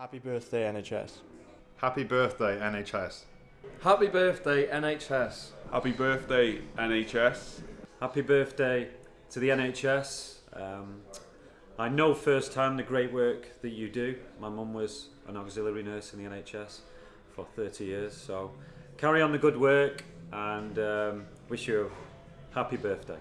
Happy birthday, NHS. Happy birthday, NHS. Happy birthday, NHS. Happy birthday, NHS. Happy birthday to the NHS. Um, I know firsthand the great work that you do. My mum was an auxiliary nurse in the NHS for 30 years, so carry on the good work and um, wish you a happy birthday.